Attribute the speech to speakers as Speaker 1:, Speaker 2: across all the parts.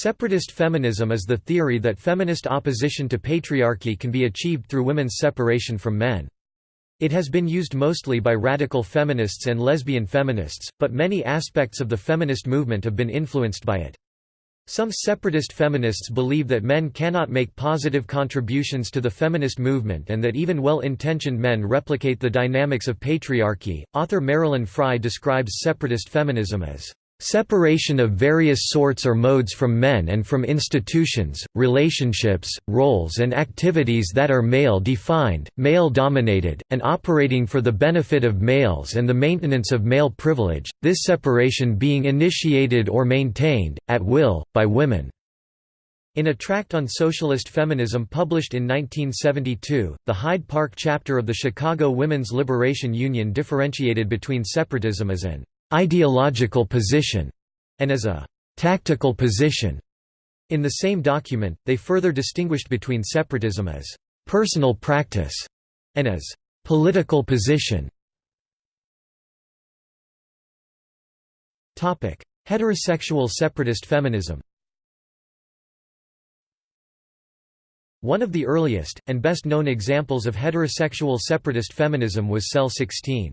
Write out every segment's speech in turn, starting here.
Speaker 1: Separatist feminism is the theory that feminist opposition to patriarchy can be achieved through women's separation from men. It has been used mostly by radical feminists and lesbian feminists, but many aspects of the feminist movement have been influenced by it. Some separatist feminists believe that men cannot make positive contributions to the feminist movement and that even well intentioned men replicate the dynamics of patriarchy. Author Marilyn Frye describes separatist feminism as Separation of various sorts or modes from men and from institutions, relationships, roles and activities that are male-defined, male-dominated, and operating for the benefit of males and the maintenance of male privilege, this separation being initiated or maintained, at will, by women. In a tract on socialist feminism published in 1972, the Hyde Park chapter of the Chicago Women's Liberation Union differentiated between separatism as an ideological position, and as a tactical position. In the same document, they further distinguished between separatism as personal practice and as political position. Topic: Heterosexual separatist feminism. One of the earliest, and best known examples of heterosexual separatist feminism was Cell 16.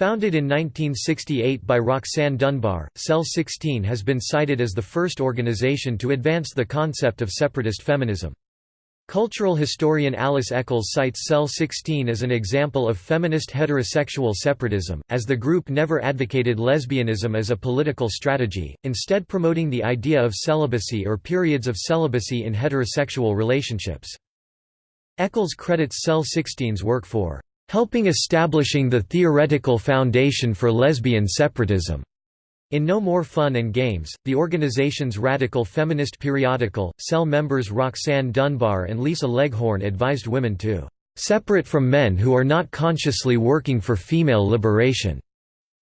Speaker 1: Founded in 1968 by Roxanne Dunbar, Cell 16 has been cited as the first organization to advance the concept of separatist feminism. Cultural historian Alice Echols cites Cell 16 as an example of feminist heterosexual separatism, as the group never advocated lesbianism as a political strategy, instead promoting the idea of celibacy or periods of celibacy in heterosexual relationships. Echols credits Cell 16's work for helping establishing the theoretical foundation for lesbian separatism. In No More Fun and Games, the organization's radical feminist periodical, Cell members Roxanne Dunbar and Lisa Leghorn advised women to separate from men who are not consciously working for female liberation,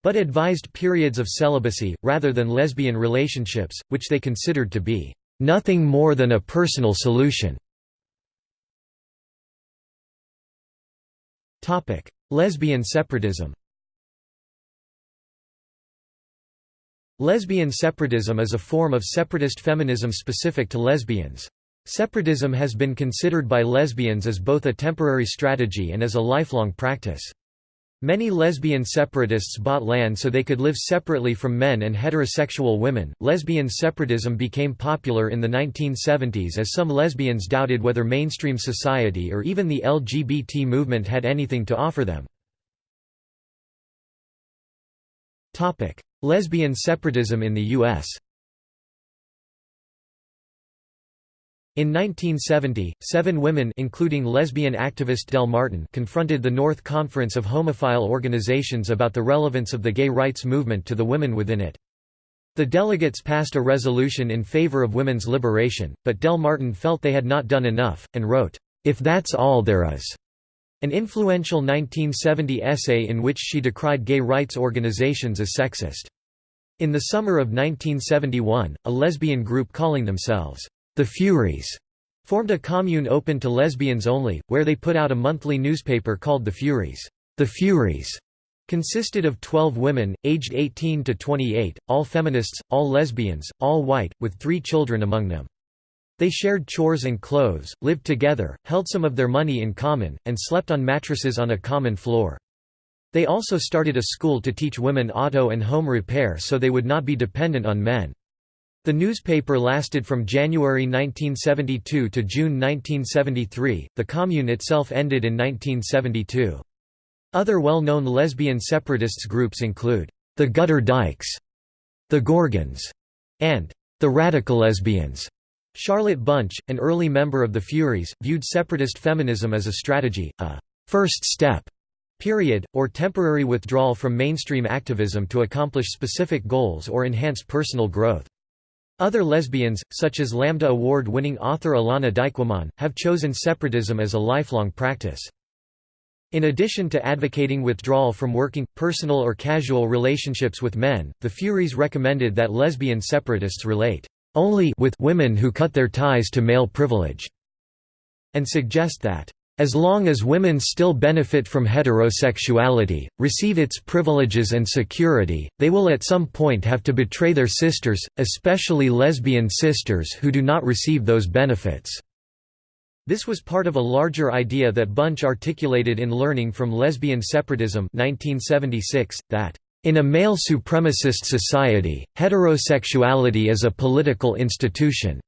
Speaker 1: but advised periods of celibacy, rather than lesbian relationships, which they considered to be nothing more than a personal solution. Lesbian separatism Lesbian separatism is a form of separatist feminism specific to lesbians. Separatism has been considered by lesbians as both a temporary strategy and as a lifelong practice. Many lesbian separatists bought land so they could live separately from men and heterosexual women. Lesbian separatism became popular in the 1970s as some lesbians doubted whether mainstream society or even the LGBT movement had anything to offer them. Topic: Lesbian separatism in the US. In 1970, seven women including lesbian activist Del Martin confronted the North Conference of Homophile Organizations about the relevance of the gay rights movement to the women within it. The delegates passed a resolution in favor of women's liberation, but Del Martin felt they had not done enough, and wrote, "'If That's All There Is' an influential 1970 essay in which she decried gay rights organizations as sexist. In the summer of 1971, a lesbian group calling themselves, the Furies formed a commune open to lesbians only, where they put out a monthly newspaper called The Furies. The Furies consisted of 12 women, aged 18 to 28, all feminists, all lesbians, all white, with three children among them. They shared chores and clothes, lived together, held some of their money in common, and slept on mattresses on a common floor. They also started a school to teach women auto and home repair so they would not be dependent on men. The newspaper lasted from January 1972 to June 1973. The Commune itself ended in 1972. Other well-known lesbian separatists groups include the Gutter Dykes, the Gorgons, and the Radical Lesbians. Charlotte Bunch, an early member of the Furies, viewed separatist feminism as a strategy, a first step period, or temporary withdrawal from mainstream activism to accomplish specific goals or enhance personal growth. Other lesbians, such as Lambda Award-winning author Elana Dykewomon, have chosen separatism as a lifelong practice. In addition to advocating withdrawal from working, personal or casual relationships with men, the Furies recommended that lesbian separatists relate only with women who cut their ties to male privilege, and suggest that As long as women still benefit from heterosexuality, receive its privileges and security, they will at some point have to betray their sisters, especially lesbian sisters who do not receive those benefits." This was part of a larger idea that Bunch articulated in Learning from Lesbian Separatism 1976, that in a male supremacist society, heterosexuality is a political institution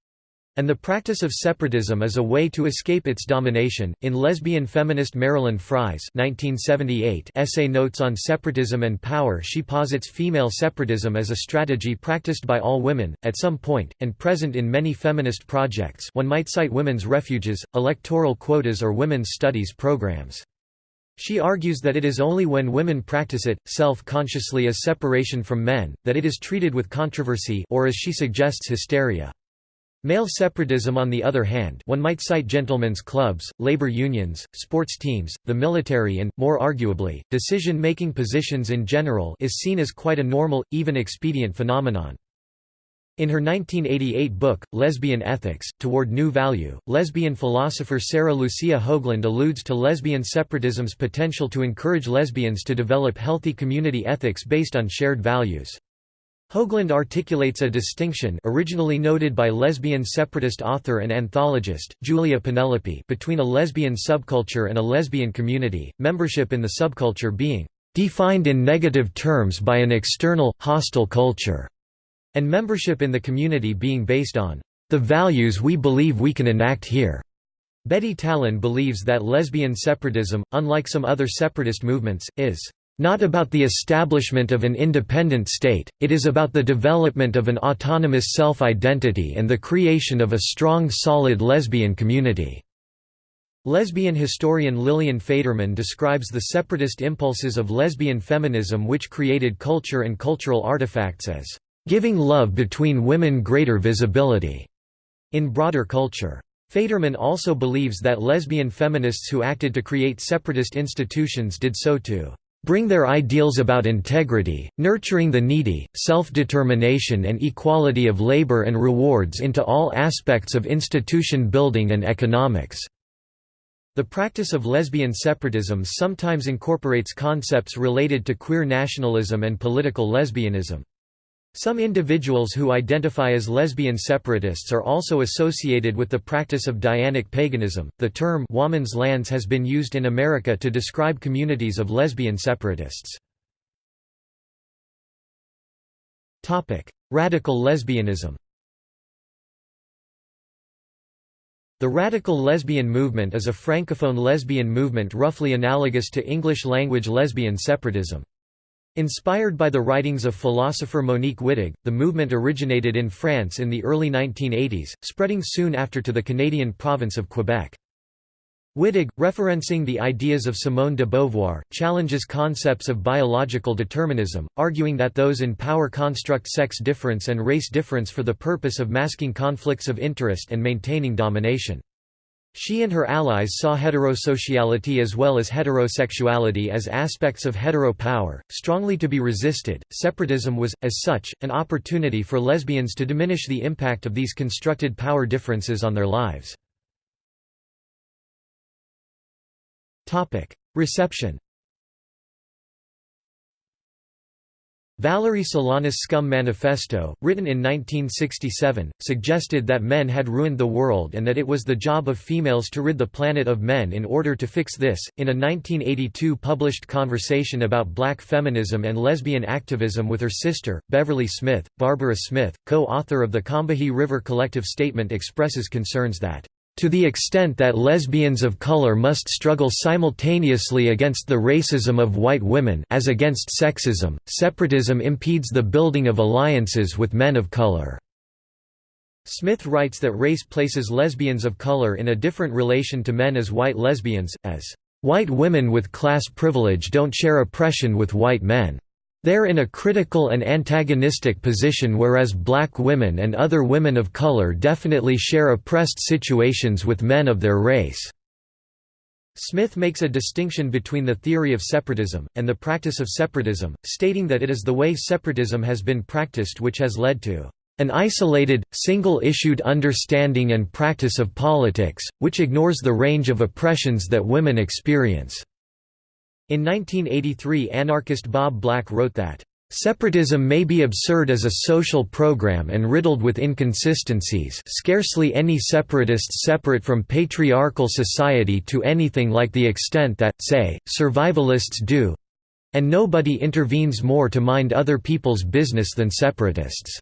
Speaker 1: and the practice of separatism as a way to escape its domination. In lesbian feminist Marilyn Frye's 1978 essay Notes on Separatism and Power, she posits female separatism as a strategy practiced by all women, at some point, and present in many feminist projects. One might cite women's refuges, electoral quotas, or women's studies programs. She argues that it is only when women practice it, self-consciously as separation from men, that it is treated with controversy or as she suggests hysteria. Male separatism on the other hand one might cite gentlemen's clubs, labor unions, sports teams, the military and, more arguably, decision-making positions in general is seen as quite a normal, even expedient phenomenon. In her 1988 book, Lesbian Ethics, Toward New Value, lesbian philosopher Sarah Lucia Hoagland alludes to lesbian separatism's potential to encourage lesbians to develop healthy community ethics based on shared values. Hoagland articulates a distinction originally noted by lesbian separatist author and anthologist, Julia Penelope between a lesbian subculture and a lesbian community, membership in the subculture being "...defined in negative terms by an external, hostile culture", and membership in the community being based on "...the values we believe we can enact here." Betty Tallen believes that lesbian separatism, unlike some other separatist movements, is not about the establishment of an independent state, it is about the development of an autonomous self-identity and the creation of a strong solid lesbian community." Lesbian historian Lillian Faderman describes the separatist impulses of lesbian feminism which created culture and cultural artifacts as, "...giving love between women greater visibility." in broader culture. Faderman also believes that lesbian feminists who acted to create separatist institutions did so to bring their ideals about integrity, nurturing the needy, self-determination and equality of labor and rewards into all aspects of institution building and economics." The practice of lesbian separatism sometimes incorporates concepts related to queer nationalism and political lesbianism. Some individuals who identify as lesbian separatists are also associated with the practice of Dianic paganism. The term woman's lands has been used in America to describe communities of lesbian separatists. Topic: Radical lesbianism. The radical lesbian movement is a francophone lesbian movement roughly analogous to English-language lesbian separatism. Inspired by the writings of philosopher Monique Wittig, the movement originated in France in the early 1980s, spreading soon after to the Canadian province of Quebec. Wittig, referencing the ideas of Simone de Beauvoir, challenges concepts of biological determinism, arguing that those in power construct sex difference and race difference for the purpose of masking conflicts of interest and maintaining domination. She and her allies saw heterosociality as well as heterosexuality as aspects of hetero power, strongly to be resisted. Separatism was, as such, an opportunity for lesbians to diminish the impact of these constructed power differences on their lives. Reception Valerie Solanas' Scum Manifesto, written in 1967, suggested that men had ruined the world and that it was the job of females to rid the planet of men in order to fix this. In a 1982 published conversation about black feminism and lesbian activism with her sister, Beverly Smith, Barbara Smith, co author of the Combahee River Collective Statement, expresses concerns that to the extent that lesbians of color must struggle simultaneously against the racism of white women as against sexism, separatism impedes the building of alliances with men of color." Smith writes that race places lesbians of color in a different relation to men as white lesbians, as, "...white women with class privilege don't share oppression with white men." They're in a critical and antagonistic position whereas black women and other women of color definitely share oppressed situations with men of their race." Smith makes a distinction between the theory of separatism, and the practice of separatism, stating that it is the way separatism has been practiced which has led to an isolated, single-issued understanding and practice of politics, which ignores the range of oppressions that women experience." In 1983 anarchist Bob Black wrote that, Separatism may be absurd as a social program and riddled with inconsistencies scarcely any separatists separate from patriarchal society to anything like the extent that, say, survivalists do—and nobody intervenes more to mind other people's business than separatists.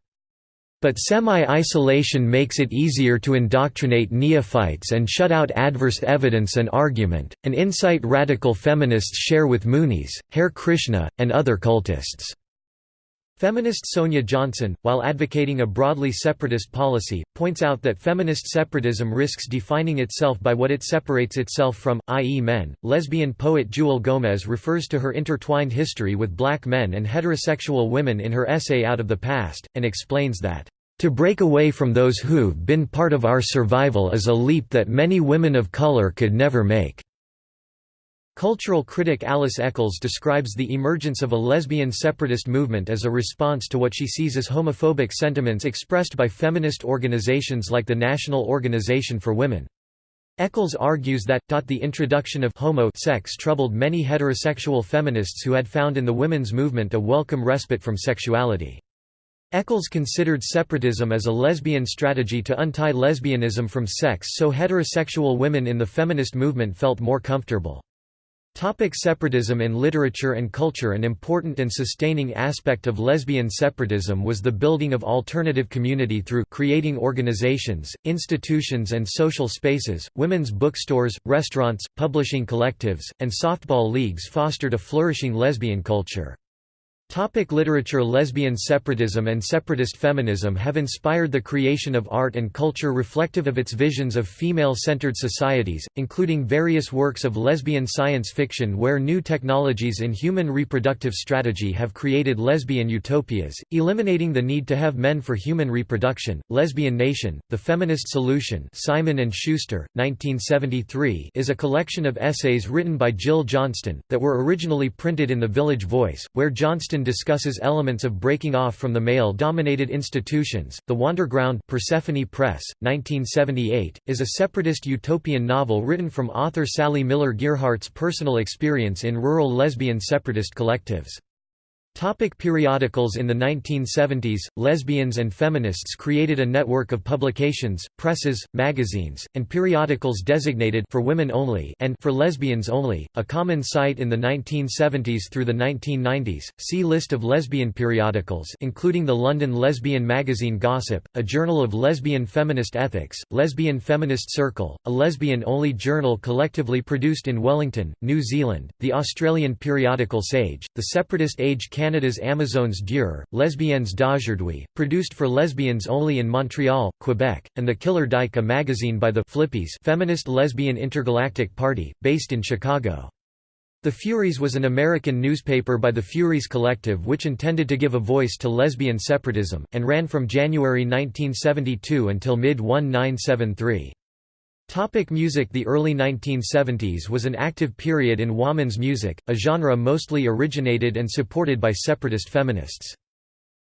Speaker 1: But semi-isolation makes it easier to indoctrinate neophytes and shut out adverse evidence and argument, an insight radical feminists share with Moonies, Hare Krishna, and other cultists. Feminist Sonia Johnson, while advocating a broadly separatist policy, points out that feminist separatism risks defining itself by what it separates itself from, i.e. men. Lesbian poet Jewelle Gomez refers to her intertwined history with black men and heterosexual women in her essay Out of the Past, and explains that to break away from those who've been part of our survival is a leap that many women of color could never make." Cultural critic Alice Echols describes the emergence of a lesbian separatist movement as a response to what she sees as homophobic sentiments expressed by feminist organizations like the National Organization for Women. Echols argues that, the introduction of homo sex troubled many heterosexual feminists who had found in the women's movement a welcome respite from sexuality. Echols considered separatism as a lesbian strategy to untie lesbianism from sex so heterosexual women in the feminist movement felt more comfortable. Topic separatism in literature and culture An important and sustaining aspect of lesbian separatism was the building of alternative community through creating organizations, institutions and social spaces, women's bookstores, restaurants, publishing collectives, and softball leagues fostered a flourishing lesbian culture. Topic literature Lesbian separatism and separatist feminism have inspired the creation of art and culture reflective of its visions of female-centered societies, including various works of lesbian science fiction where new technologies in human reproductive strategy have created lesbian utopias, eliminating the need to have men for human reproduction. Lesbian Nation, The Feminist Solution Simon & Schuster, 1973 is a collection of essays written by Jill Johnston, that were originally printed in The Village Voice, where Johnston discusses elements of breaking off from the male-dominated institutions. The Wanderground Persephone Press, 1978, is a separatist utopian novel written from author Sally Miller Gearhart's personal experience in rural lesbian separatist collectives. Topic periodicals In the 1970s, lesbians and feminists created a network of publications, presses, magazines, and periodicals designated for women only and for lesbians only, a common site in the 1970s through the 1990s. See list of lesbian periodicals including the London lesbian magazine Gossip, a journal of lesbian feminist ethics, Lesbian Feminist Circle, a lesbian-only journal collectively produced in Wellington, New Zealand, the Australian periodical Sage, the Separatist Age Canada's Amazones d'Hier, Lesbiennes d'aujourd'hui, produced for lesbians only in Montreal, Quebec, and The Killer Dyke a magazine by the Flippies feminist lesbian intergalactic party, based in Chicago. The Furies was an American newspaper by the Furies Collective which intended to give a voice to lesbian separatism, and ran from January 1972 until mid-1973. Topic music The early 1970s was an active period in woman's music, a genre mostly originated and supported by separatist feminists.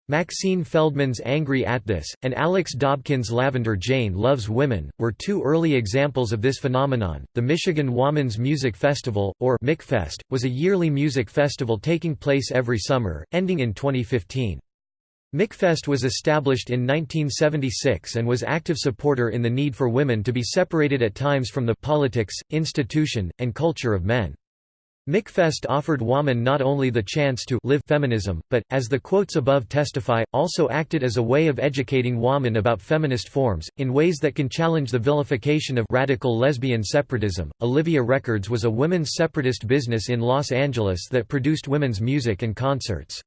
Speaker 1: Maxine Feldman's Angry Atthis, and Alix Dobkin's Lavender Jane Loves Women, were two early examples of this phenomenon. The Michigan Woman's Music Festival, or MichFest, was a yearly music festival taking place every summer, ending in 2015. MichFest was established in 1976 and was active supporter in the need for women to be separated at times from the politics, institution, and culture of men. MichFest offered women not only the chance to live feminism, but, as the quotes above testify, also acted as a way of educating women about feminist forms, in ways that can challenge the vilification of radical lesbian separatism. Olivia Records was a women's separatist business in Los Angeles that produced women's music and concerts.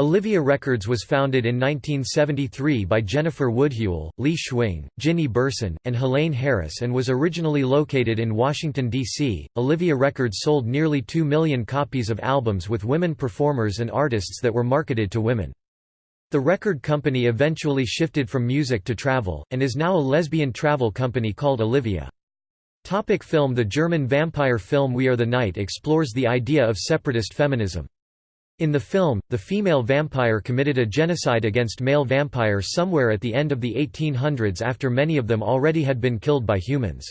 Speaker 1: Olivia Records was founded in 1973 by Jennifer Woodul, Lee Schwing, Ginny Berson, and Helaine Harris and was originally located in Washington, D.C. Olivia Records sold nearly 2 million copies of albums with women performers and artists that were marketed to women. The record company eventually shifted from music to travel, and is now a lesbian travel company called Olivia. Topic film The German vampire film We Are the Night explores the idea of separatist feminism. In the film, the female vampire committed a genocide against male vampires somewhere at the end of the 1800s after many of them already had been killed by humans.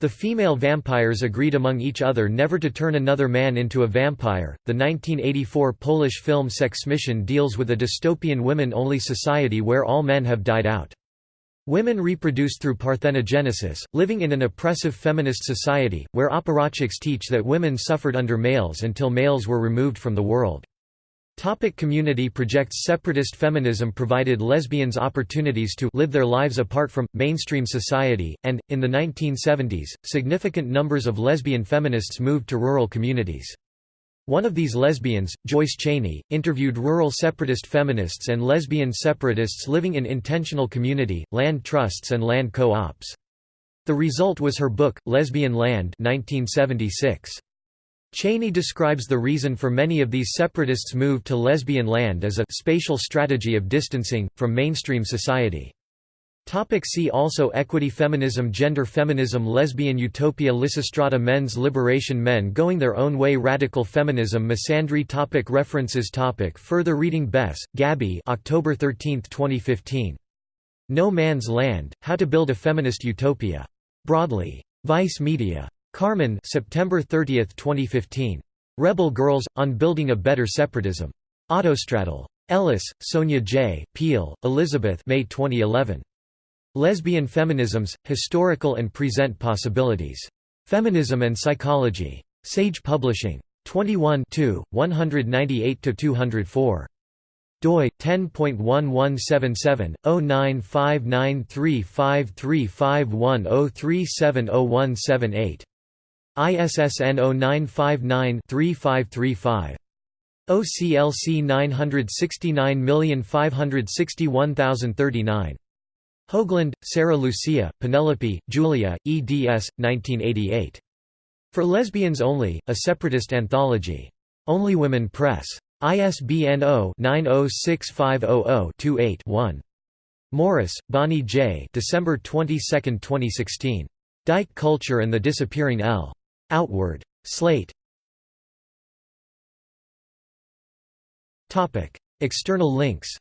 Speaker 1: The female vampires agreed among each other never to turn another man into a vampire. The 1984 Polish film Sex Mission deals with a dystopian women only society where all men have died out. Women reproduce through parthenogenesis, living in an oppressive feminist society, where apparatchiks teach that women suffered under males until males were removed from the world. Topic community projects Separatist feminism provided lesbians opportunities to live their lives apart from, mainstream society, and, in the 1970s, significant numbers of lesbian feminists moved to rural communities. One of these lesbians, Joyce Cheney, interviewed rural separatist feminists and lesbian separatists living in intentional community, land trusts and land co-ops. The result was her book, Lesbian Land 1976. Cheney describes the reason for many of these separatists' move to lesbian land as a spatial strategy of distancing, from mainstream society. Topic see also Equity Feminism Gender Feminism Lesbian Utopia Lysistrata Men's Liberation Men Going Their Own Way Radical Feminism Misandry topic References topic Further reading Bess, Gabby October 13, 2015. No Man's Land, How to Build a Feminist Utopia. Broadly. Vice Media. Carmen September 30, 2015. Rebel Girls, On Building a Better Separatism. Autostraddle. Ellis, Sonia J., Peel, Elizabeth May 2011. Lesbian Feminisms, Historical and Present Possibilities. Feminism and Psychology. Sage Publishing. 21 198–204. doi 10.1177 0959353510370178 ISSN 0959-3535. OCLC 969561039 Hoagland, Sarah Lucia, Penelope, Julia, eds. 1988. For Lesbians Only, A Separatist Anthology. Only Women Press. ISBN 0-906500-28-1. Morris, Bonnie J. December 22, 2016. Dyke Culture and the Disappearing L. Outward. Slate. External links